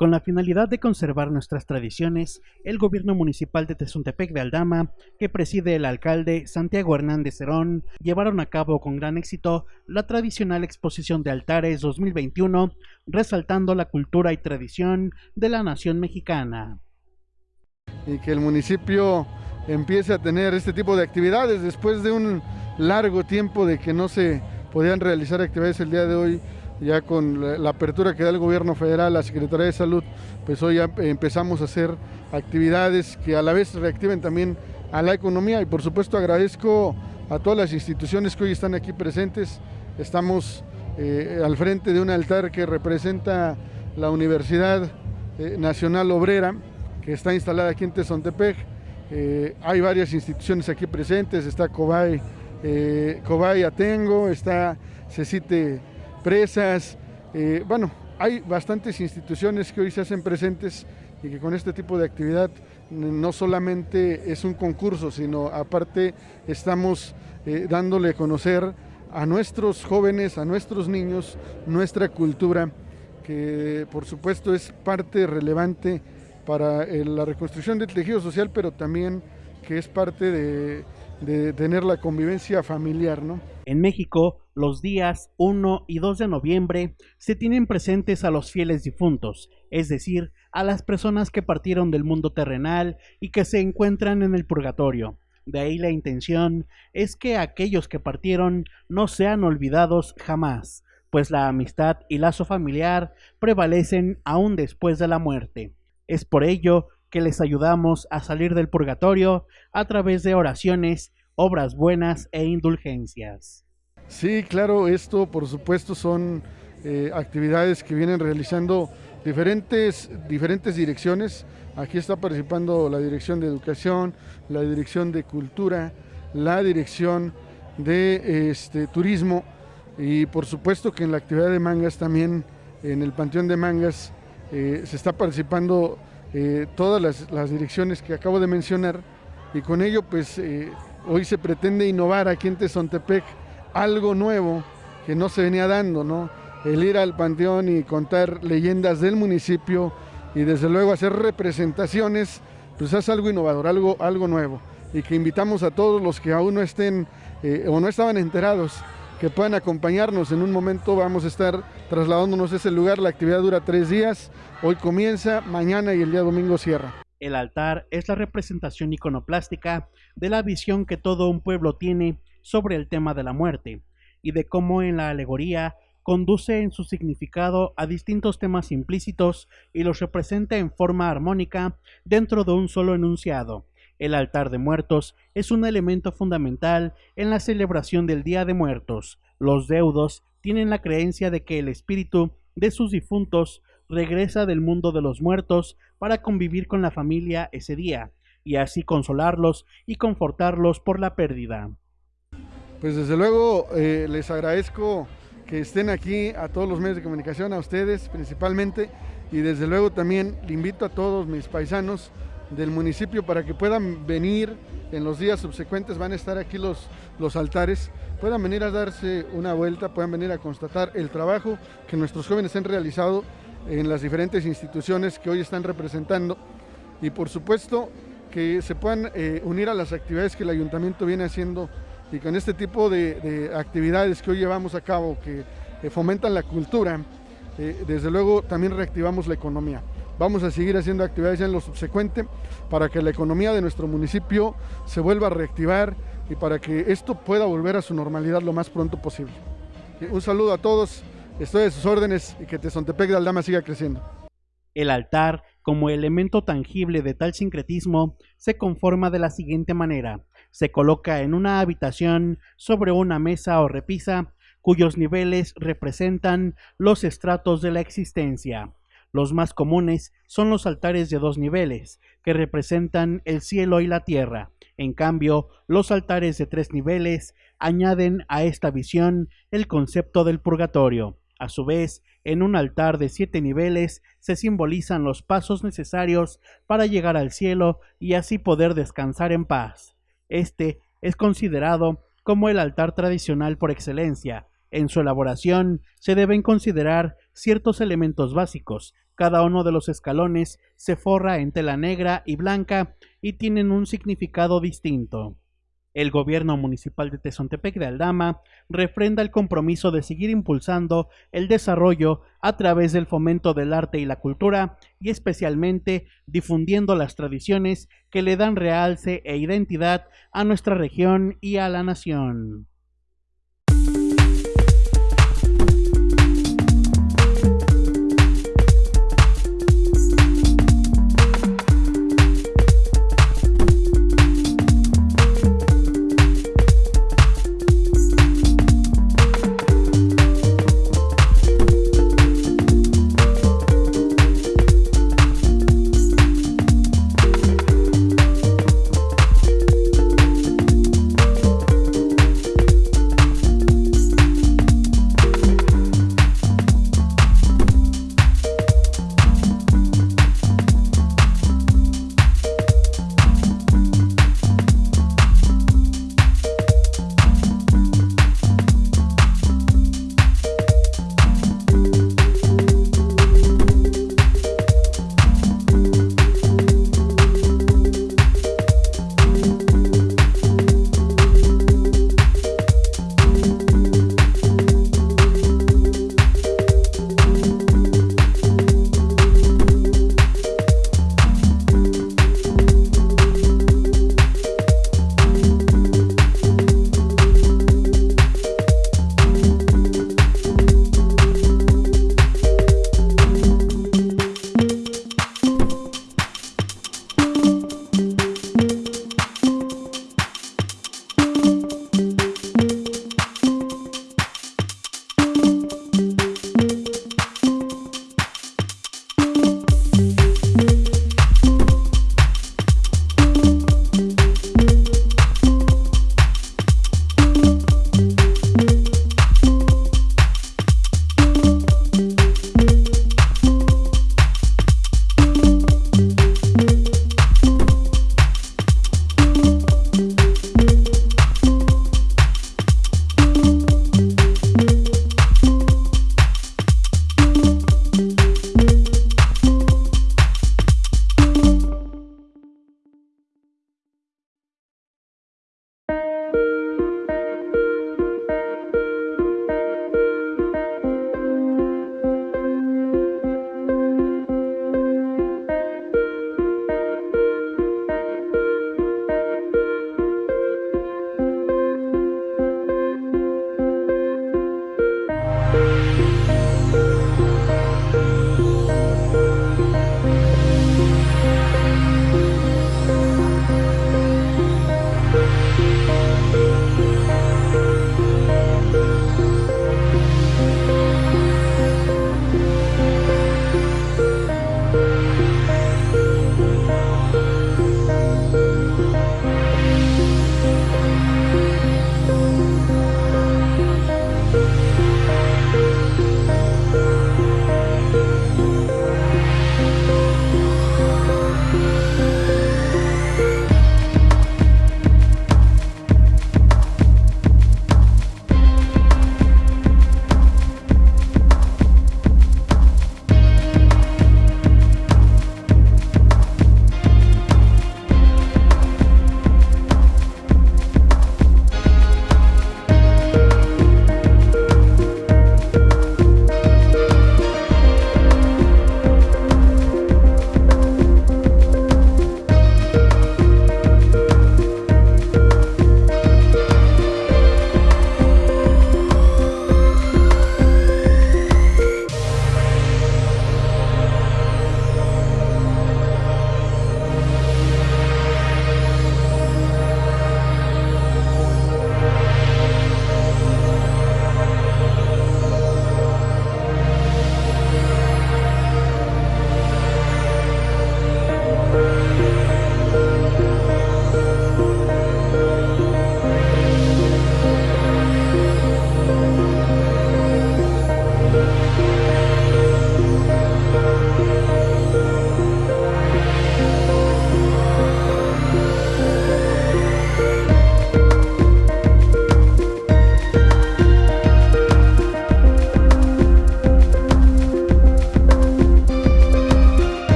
Con la finalidad de conservar nuestras tradiciones, el gobierno municipal de Tezuntepec de Aldama, que preside el alcalde Santiago Hernández Cerón, llevaron a cabo con gran éxito la tradicional exposición de altares 2021, resaltando la cultura y tradición de la nación mexicana. Y que el municipio empiece a tener este tipo de actividades después de un largo tiempo de que no se podían realizar actividades el día de hoy ya con la apertura que da el gobierno federal, la Secretaría de Salud, pues hoy ya empezamos a hacer actividades que a la vez reactiven también a la economía y por supuesto agradezco a todas las instituciones que hoy están aquí presentes. Estamos eh, al frente de un altar que representa la Universidad eh, Nacional Obrera, que está instalada aquí en Tezontepec. Eh, hay varias instituciones aquí presentes, está Cobay, Cobay Atengo, está Cecite presas, eh, bueno, hay bastantes instituciones que hoy se hacen presentes y que con este tipo de actividad no solamente es un concurso, sino aparte estamos eh, dándole a conocer a nuestros jóvenes, a nuestros niños, nuestra cultura, que por supuesto es parte relevante para eh, la reconstrucción del tejido social, pero también que es parte de, de tener la convivencia familiar, ¿no? En México, los días 1 y 2 de noviembre se tienen presentes a los fieles difuntos, es decir, a las personas que partieron del mundo terrenal y que se encuentran en el purgatorio. De ahí la intención es que aquellos que partieron no sean olvidados jamás, pues la amistad y lazo familiar prevalecen aún después de la muerte. Es por ello que les ayudamos a salir del purgatorio a través de oraciones, obras buenas e indulgencias. Sí, claro, esto por supuesto son eh, actividades que vienen realizando diferentes, diferentes direcciones. Aquí está participando la Dirección de Educación, la Dirección de Cultura, la Dirección de este, Turismo y por supuesto que en la actividad de mangas también, en el Panteón de Mangas, eh, se está participando eh, todas las, direcciones que acabo de mencionar y con ello pues eh, hoy se pretende innovar aquí en Tezontepec algo nuevo que no se venía dando, ¿no? El ir al panteón y contar leyendas del municipio y desde luego hacer representaciones, pues es algo innovador, algo, algo nuevo y que invitamos a todos los que aún no estén eh, o no estaban enterados que puedan acompañarnos. En un momento vamos a estar trasladándonos a ese lugar. La actividad dura tres días. Hoy comienza, mañana y el día domingo cierra. El altar es la representación iconoplástica de la visión que todo un pueblo tiene sobre el tema de la muerte y de cómo en la alegoría conduce en su significado a distintos temas implícitos y los representa en forma armónica dentro de un solo enunciado el altar de muertos es un elemento fundamental en la celebración del Día de Muertos. Los deudos tienen la creencia de que el espíritu de sus difuntos regresa del mundo de los muertos para convivir con la familia ese día, y así consolarlos y confortarlos por la pérdida. Pues desde luego eh, les agradezco que estén aquí a todos los medios de comunicación, a ustedes principalmente, y desde luego también le invito a todos mis paisanos del municipio para que puedan venir en los días subsecuentes, van a estar aquí los, los altares, puedan venir a darse una vuelta, puedan venir a constatar el trabajo que nuestros jóvenes han realizado en las diferentes instituciones que hoy están representando y por supuesto que se puedan eh, unir a las actividades que el ayuntamiento viene haciendo y con este tipo de, actividades que hoy llevamos a cabo que eh, fomentan la cultura, eh, desde luego también reactivamos la economía. Vamos a seguir haciendo actividades en lo subsecuente para que la economía de nuestro municipio se vuelva a reactivar y para que esto pueda volver a su normalidad lo más pronto posible. Un saludo a todos, estoy a sus órdenes y que Tezontepec de Aldama siga creciendo. El altar, como elemento tangible de tal sincretismo, se conforma de la siguiente manera. Se coloca en una habitación sobre una mesa o repisa cuyos niveles representan los estratos de la existencia. Los más comunes son los altares de dos niveles, que representan el cielo y la tierra. En cambio, los altares de tres niveles añaden a esta visión el concepto del purgatorio. A su vez, en un altar de siete niveles se simbolizan los pasos necesarios para llegar al cielo y así poder descansar en paz. Este es considerado como el altar tradicional por excelencia. En su elaboración se deben considerar ciertos elementos básicos. Cada uno de los escalones se forra en tela negra y blanca y tienen un significado distinto. El gobierno municipal de Tezontepec de Aldama refrenda el compromiso de seguir impulsando el desarrollo a través del fomento del arte y la cultura y especialmente difundiendo las tradiciones que le dan realce e identidad a nuestra región y a la nación.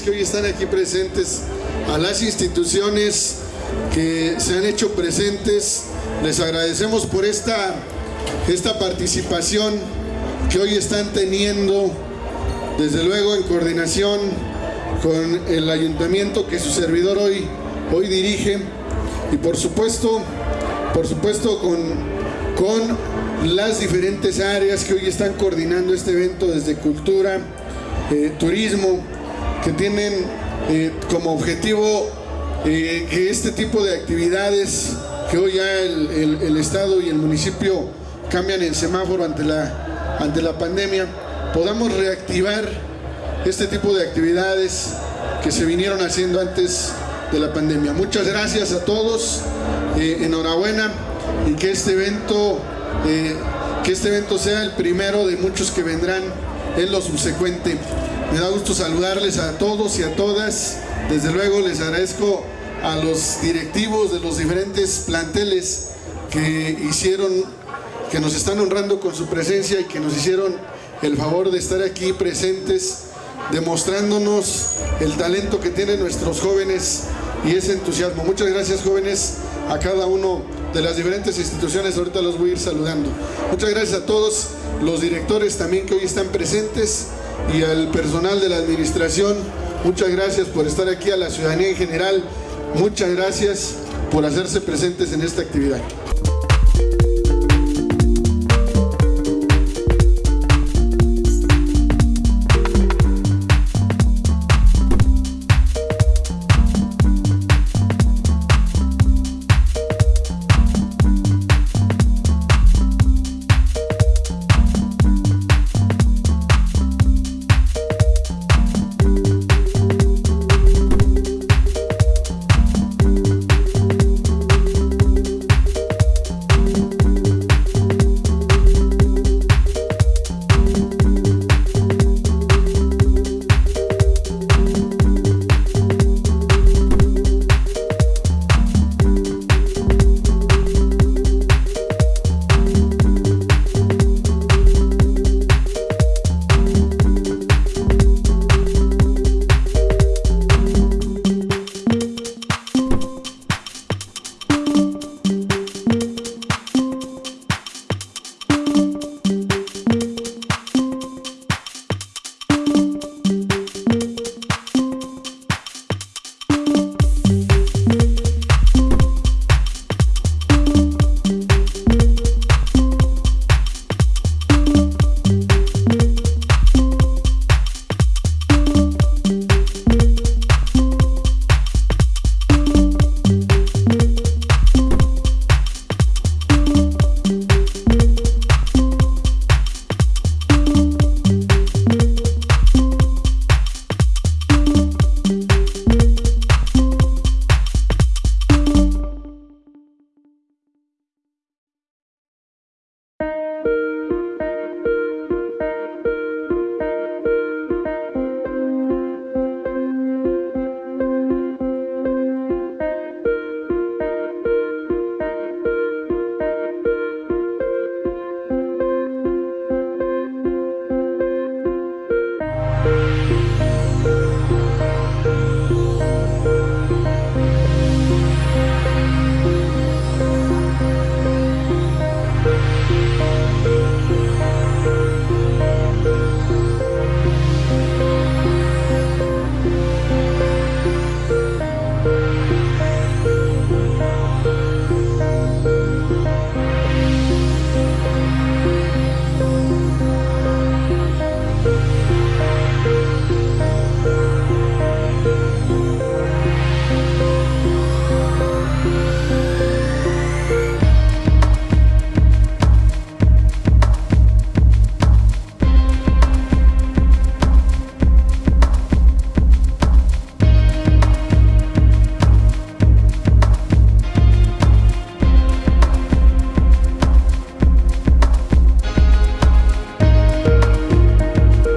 Que hoy están aquí presentes, a las instituciones que se han hecho presentes, les agradecemos por esta, esta participación que hoy están teniendo, desde luego en coordinación con el ayuntamiento que su servidor hoy, hoy dirige. Y por supuesto, por supuesto con, con las diferentes áreas que hoy están coordinando este evento desde cultura, eh, turismo, que tienen eh, como objetivo eh, que este tipo de actividades que hoy ya el, el, Estado y el municipio cambian el semáforo ante la, ante la pandemia, podamos reactivar este tipo de actividades que se vinieron haciendo antes de la pandemia. Muchas gracias a todos, enhorabuena y que este evento que este evento sea el primero de muchos que vendrán en lo subsecuente. Me da gusto saludarles a todos y a todas. Desde luego les agradezco a los directivos de los diferentes planteles que hicieron, que nos están honrando con su presencia y que nos hicieron el favor de estar aquí presentes, demostrándonos el talento que tienen nuestros jóvenes y ese entusiasmo. Muchas gracias jóvenes a cada uno de las diferentes instituciones, ahorita los voy a ir saludando. Muchas gracias a todos los directores también que hoy están presentes y al personal de la administración. Muchas gracias por estar aquí, a la ciudadanía en general. Muchas gracias por hacerse presentes en esta actividad.